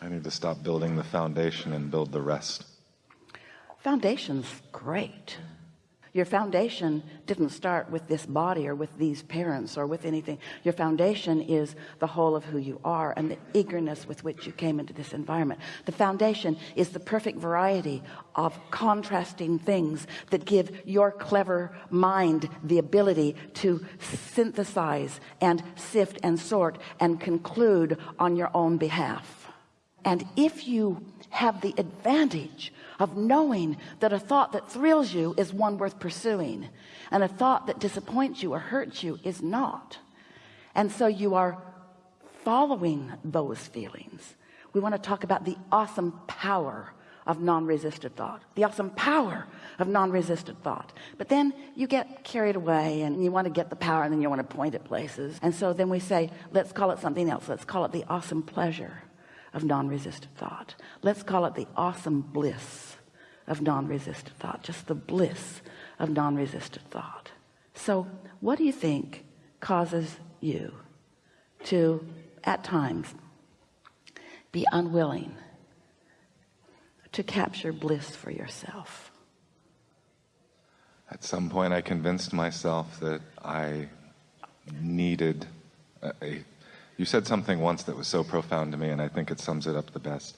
I need to stop building the foundation and build the rest. Foundation's great. Your foundation didn't start with this body or with these parents or with anything. Your foundation is the whole of who you are and the eagerness with which you came into this environment. The foundation is the perfect variety of contrasting things that give your clever mind the ability to synthesize and sift and sort and conclude on your own behalf. And if you have the advantage of knowing that a thought that thrills you is one worth pursuing and a thought that disappoints you or hurts you is not and so you are following those feelings we want to talk about the awesome power of non-resisted thought the awesome power of non-resisted thought. But then you get carried away and you want to get the power and then you want to point at places. And so then we say let's call it something else. Let's call it the awesome pleasure of non-resistant thought. Let's call it the awesome bliss of non-resistant thought just the bliss of non-resistant thought. So what do you think causes you to at times be unwilling to capture bliss for yourself? At some point I convinced myself that I needed a, a you said something once that was so profound to me, and I think it sums it up the best.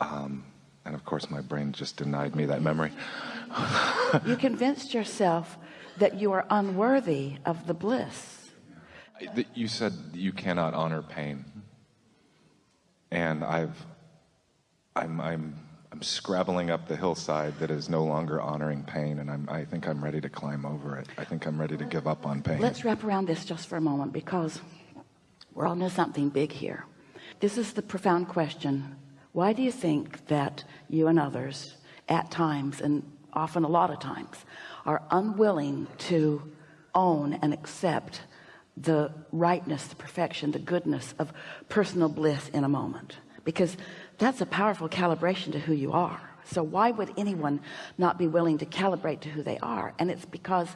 Um, and of course, my brain just denied me that memory. you convinced yourself that you are unworthy of the bliss. You said you cannot honor pain. And I've, I'm, I'm, I'm scrabbling up the hillside that is no longer honoring pain, and I'm, I think I'm ready to climb over it. I think I'm ready to give up on pain. Let's wrap around this just for a moment because we're on to something big here. This is the profound question. Why do you think that you and others at times and often a lot of times are unwilling to own and accept the rightness the perfection the goodness of personal bliss in a moment? Because that's a powerful calibration to who you are. So why would anyone not be willing to calibrate to who they are? And it's because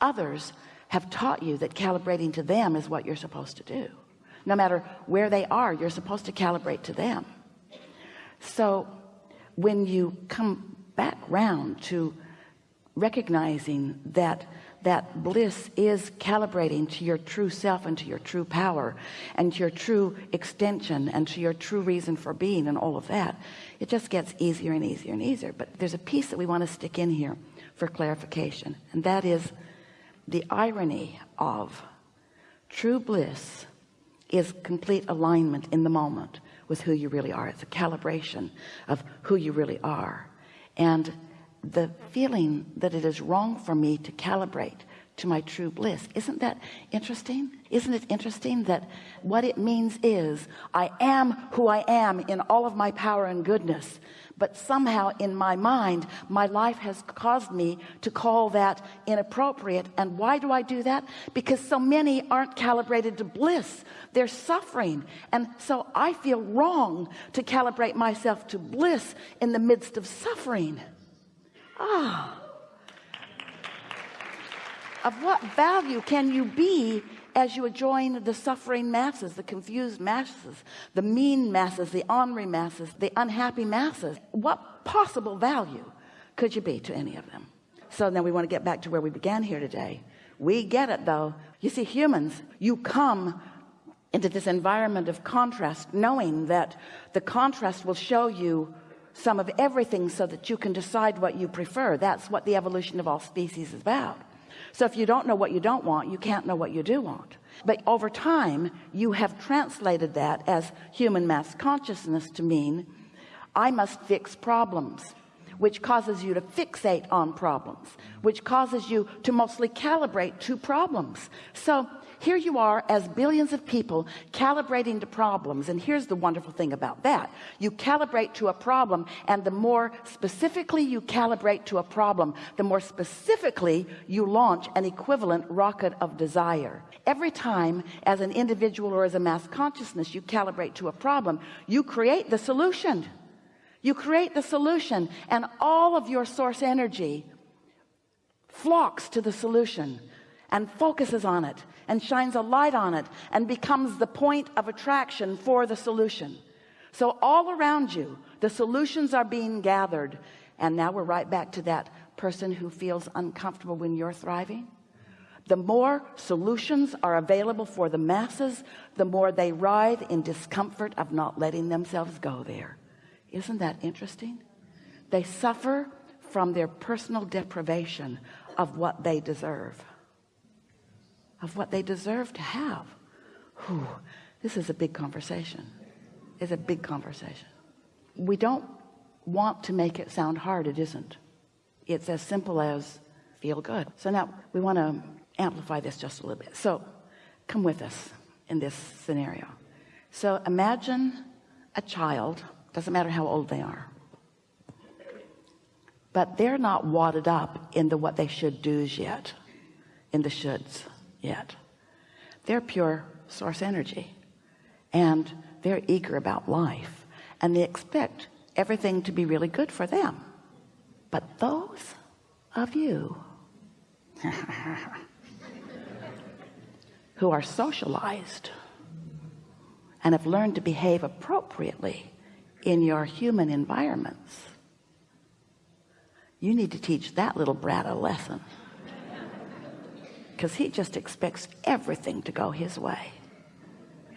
others have taught you that calibrating to them is what you're supposed to do no matter where they are you're supposed to calibrate to them. So when you come back round to recognizing that that bliss is calibrating to your true self and to your true power and to your true extension and to your true reason for being and all of that it just gets easier and easier and easier. But there's a piece that we want to stick in here for clarification and that is the irony of true bliss is complete alignment in the moment with who you really are. It's a calibration of who you really are. And the feeling that it is wrong for me to calibrate to my true bliss. Isn't that interesting? Isn't it interesting that what it means is I am who I am in all of my power and goodness but somehow in my mind my life has caused me to call that inappropriate. And why do I do that? Because so many aren't calibrated to bliss. They're suffering. And so I feel wrong to calibrate myself to bliss in the midst of suffering. Ah of what value can you be as you join the suffering masses the confused masses the mean masses the ornery masses the unhappy masses? What possible value could you be to any of them? So now we want to get back to where we began here today. We get it though. You see humans you come into this environment of contrast knowing that the contrast will show you some of everything so that you can decide what you prefer. That's what the evolution of all species is about so if you don't know what you don't want you can't know what you do want. But over time you have translated that as human mass consciousness to mean I must fix problems which causes you to fixate on problems which causes you to mostly calibrate to problems. So here you are as billions of people calibrating to problems and here's the wonderful thing about that. You calibrate to a problem and the more specifically you calibrate to a problem the more specifically you launch an equivalent rocket of desire. Every time as an individual or as a mass consciousness you calibrate to a problem you create the solution you create the solution and all of your source energy flocks to the solution and focuses on it and shines a light on it and becomes the point of attraction for the solution. So all around you the solutions are being gathered. And now we're right back to that person who feels uncomfortable when you're thriving. The more solutions are available for the masses the more they writhe in discomfort of not letting themselves go there isn't that interesting? They suffer from their personal deprivation of what they deserve. Of what they deserve to have. Whew, this is a big conversation. It's a big conversation. We don't want to make it sound hard it isn't. It's as simple as feel good. So now we want to amplify this just a little bit. So come with us in this scenario. So imagine a child doesn't matter how old they are. But they're not wadded up into what they should do's yet in the shoulds yet. They're pure source energy and they're eager about life and they expect everything to be really good for them. But those of you who are socialized and have learned to behave appropriately in your human environments. You need to teach that little brat a lesson. Because he just expects everything to go his way.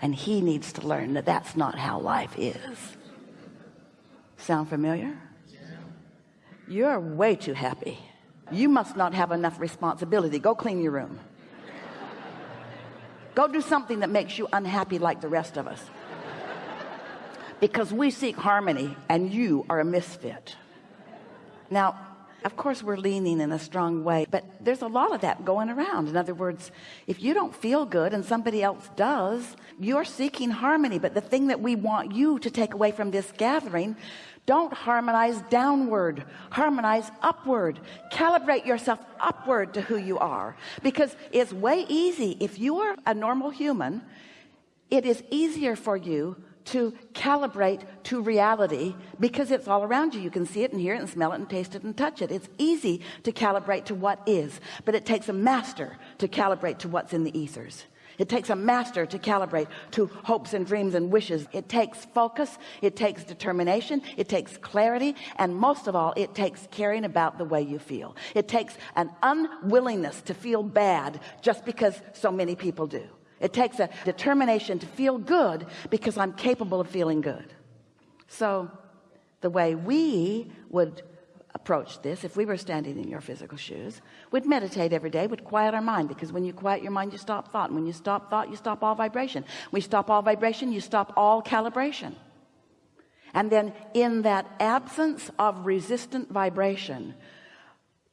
And he needs to learn that that's not how life is. Sound familiar? You're way too happy. You must not have enough responsibility. Go clean your room. Go do something that makes you unhappy like the rest of us because we seek harmony and you are a misfit. Now of course we're leaning in a strong way but there's a lot of that going around. In other words if you don't feel good and somebody else does you're seeking harmony. But the thing that we want you to take away from this gathering don't harmonize downward. Harmonize upward. Calibrate yourself upward to who you are. Because it's way easy. If you are a normal human it is easier for you to calibrate to reality because it's all around you. You can see it and hear it and smell it and taste it and touch it. It's easy to calibrate to what is but it takes a master to calibrate to what's in the ethers. It takes a master to calibrate to hopes and dreams and wishes. It takes focus it takes determination it takes clarity and most of all it takes caring about the way you feel. It takes an unwillingness to feel bad just because so many people do it takes a determination to feel good because I'm capable of feeling good. So the way we would approach this if we were standing in your physical shoes we'd meditate every day We'd quiet our mind because when you quiet your mind you stop thought. And when you stop thought you stop all vibration. We stop all vibration you stop all calibration. And then in that absence of resistant vibration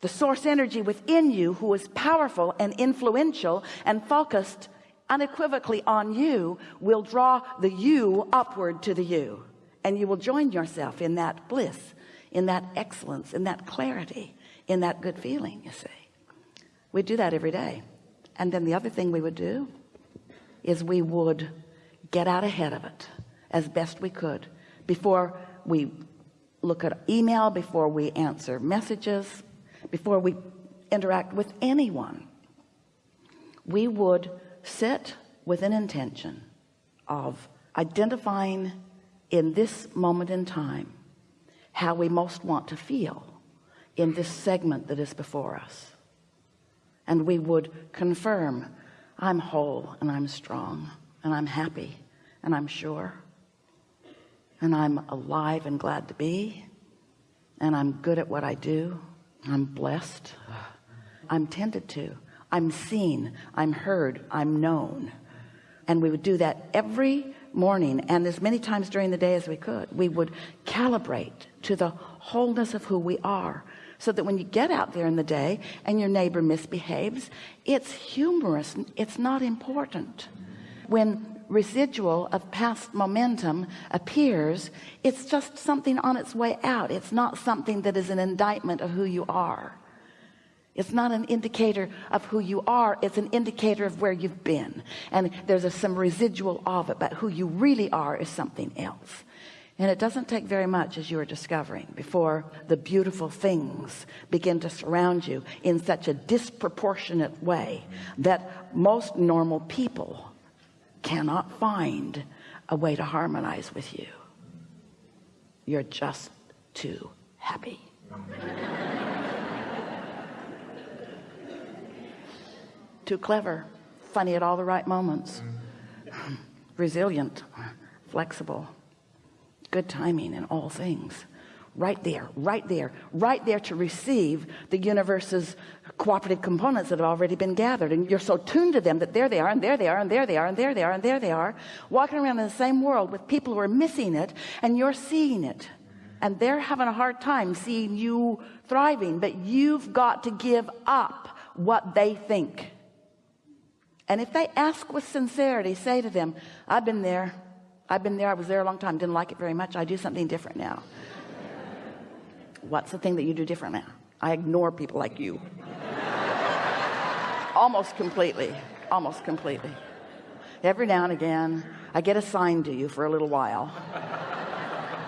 the source energy within you who is powerful and influential and focused unequivocally on you will draw the you upward to the you. And you will join yourself in that bliss in that excellence in that clarity in that good feeling you see. We do that every day. And then the other thing we would do is we would get out ahead of it as best we could before we look at email before we answer messages before we interact with anyone. We would sit with an intention of identifying in this moment in time how we most want to feel in this segment that is before us. And we would confirm I'm whole and I'm strong and I'm happy and I'm sure and I'm alive and glad to be and I'm good at what I do. I'm blessed. I'm tended to I'm seen I'm heard I'm known. And we would do that every morning and as many times during the day as we could. We would calibrate to the wholeness of who we are so that when you get out there in the day and your neighbor misbehaves it's humorous it's not important. When residual of past momentum appears it's just something on its way out. It's not something that is an indictment of who you are it's not an indicator of who you are it's an indicator of where you've been. And there's a, some residual of it but who you really are is something else. And it doesn't take very much as you are discovering before the beautiful things begin to surround you in such a disproportionate way that most normal people cannot find a way to harmonize with you. You're just too happy too clever funny at all the right moments. Resilient flexible good timing in all things. Right there right there right there to receive the universe's cooperative components that have already been gathered. And you're so tuned to them that there they are and there they are and there they are and there they are and there they are walking around in the same world with people who are missing it and you're seeing it. And they're having a hard time seeing you thriving but you've got to give up what they think and if they ask with sincerity say to them I've been there. I've been there. I was there a long time. Didn't like it very much. I do something different now. What's the thing that you do different now? I ignore people like you. Almost completely. Almost completely. Every now and again I get assigned to you for a little while.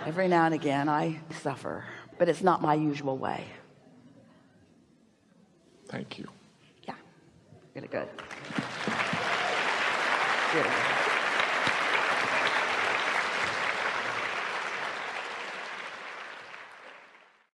Every now and again I suffer but it's not my usual way. Thank you. yeah. Really good Thank you.